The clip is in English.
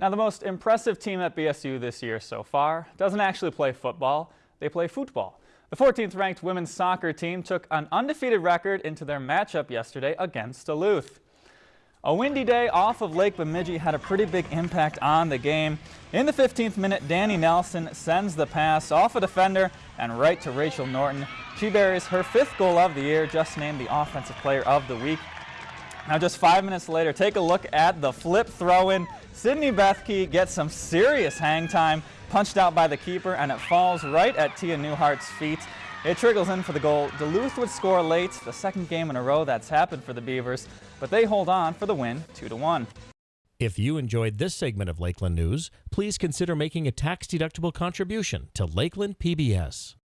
Now, the most impressive team at BSU this year so far doesn't actually play football, they play football. The 14th ranked women's soccer team took an undefeated record into their matchup yesterday against Duluth. A windy day off of Lake Bemidji had a pretty big impact on the game. In the 15th minute, Danny Nelson sends the pass off a defender and right to Rachel Norton. She buries her fifth goal of the year, just named the Offensive Player of the Week. Now just five minutes later, take a look at the flip throw-in. Sydney Bethke gets some serious hang time, punched out by the keeper, and it falls right at Tia Newhart's feet. It trickles in for the goal. Duluth would score late, the second game in a row that's happened for the Beavers, but they hold on for the win 2-1. If you enjoyed this segment of Lakeland News, please consider making a tax-deductible contribution to Lakeland PBS.